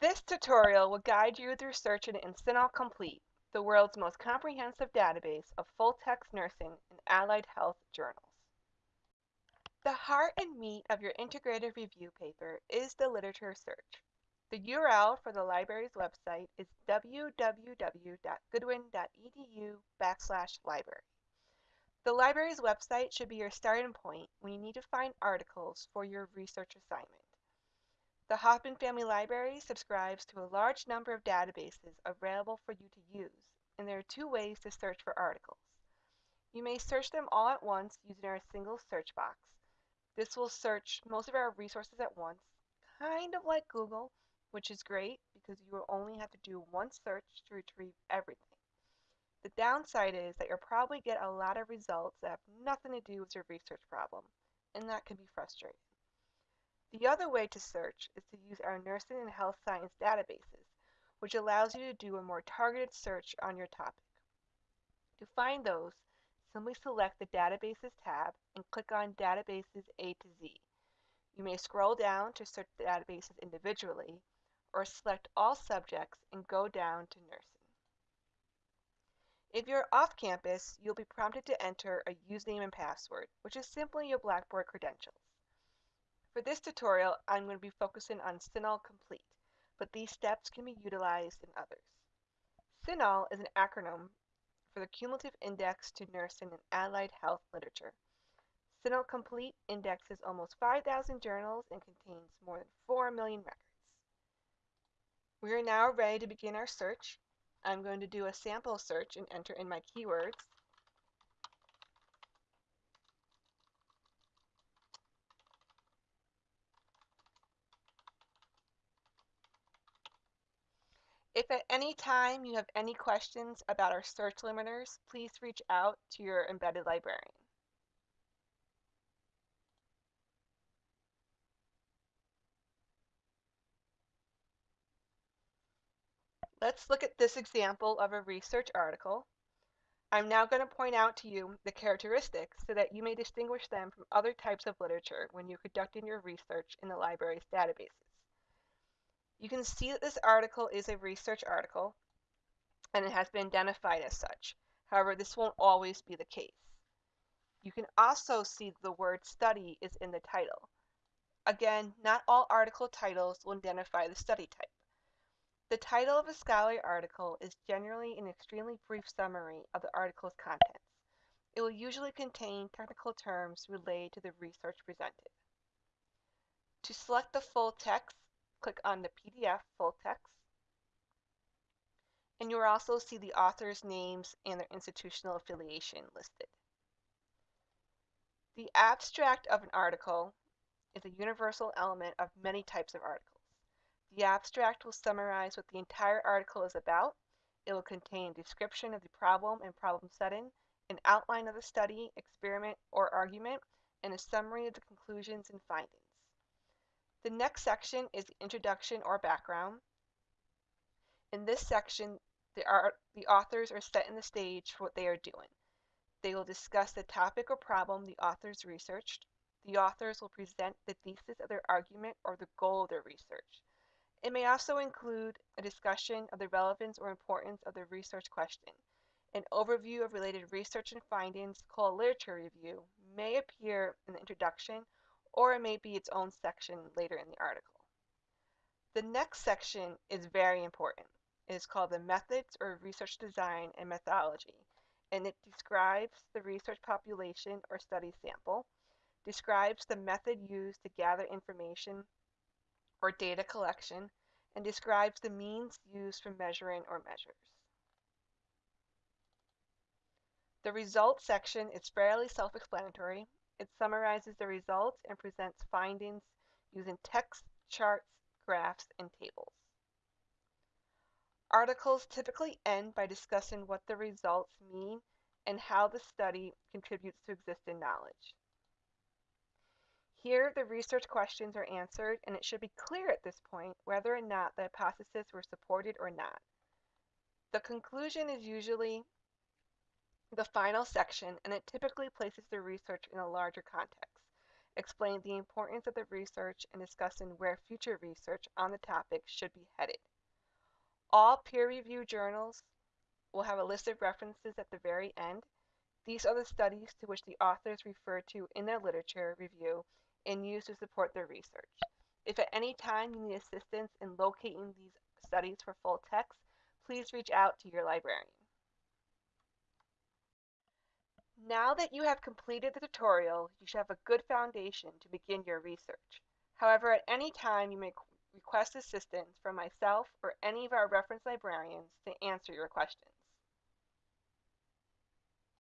This tutorial will guide you through searching in CINAHL Complete, the world's most comprehensive database of full-text nursing and allied health journals. The heart and meat of your integrated review paper is the literature search. The URL for the library's website is www.goodwin.edu backslash library. The library's website should be your starting point when you need to find articles for your research assignment. The Hoffman Family Library subscribes to a large number of databases available for you to use, and there are two ways to search for articles. You may search them all at once using our single search box. This will search most of our resources at once, kind of like Google, which is great because you will only have to do one search to retrieve everything. The downside is that you'll probably get a lot of results that have nothing to do with your research problem, and that can be frustrating. The other way to search is to use our nursing and health science databases, which allows you to do a more targeted search on your topic. To find those, simply select the Databases tab and click on Databases A to Z. You may scroll down to search the databases individually, or select all subjects and go down to nursing. If you're off campus, you'll be prompted to enter a username and password, which is simply your Blackboard credentials. For this tutorial, I'm going to be focusing on CINAHL Complete, but these steps can be utilized in others. CINAHL is an acronym for the Cumulative Index to Nursing and Allied Health Literature. CINAHL Complete indexes almost 5,000 journals and contains more than 4 million records. We are now ready to begin our search. I'm going to do a sample search and enter in my keywords. If at any time you have any questions about our search limiters, please reach out to your embedded librarian. Let's look at this example of a research article. I'm now going to point out to you the characteristics so that you may distinguish them from other types of literature when you're conducting your research in the library's databases. You can see that this article is a research article and it has been identified as such. However, this won't always be the case. You can also see the word study is in the title. Again, not all article titles will identify the study type. The title of a scholarly article is generally an extremely brief summary of the article's contents. It will usually contain technical terms related to the research presented. To select the full text, click on the PDF full text. And you'll also see the author's names and their institutional affiliation listed. The abstract of an article is a universal element of many types of articles. The abstract will summarize what the entire article is about. It will contain description of the problem and problem setting, an outline of the study, experiment, or argument, and a summary of the conclusions and findings. The next section is the introduction or background. In this section, the, art, the authors are setting the stage for what they are doing. They will discuss the topic or problem the authors researched. The authors will present the thesis of their argument or the goal of their research. It may also include a discussion of the relevance or importance of the research question. An overview of related research and findings called literature review may appear in the introduction or it may be its own section later in the article. The next section is very important. It is called the Methods or Research Design and Methodology, and it describes the research population or study sample, describes the method used to gather information or data collection and describes the means used for measuring or measures. The results section is fairly self-explanatory. It summarizes the results and presents findings using text, charts, graphs, and tables. Articles typically end by discussing what the results mean and how the study contributes to existing knowledge. Here, the research questions are answered, and it should be clear at this point whether or not the hypotheses were supported or not. The conclusion is usually the final section, and it typically places the research in a larger context. explain the importance of the research and discussing where future research on the topic should be headed. All peer-reviewed journals will have a list of references at the very end. These are the studies to which the authors refer to in their literature review and use to support their research. If at any time you need assistance in locating these studies for full text, please reach out to your librarian. Now that you have completed the tutorial, you should have a good foundation to begin your research. However, at any time you may request assistance from myself or any of our reference librarians to answer your questions.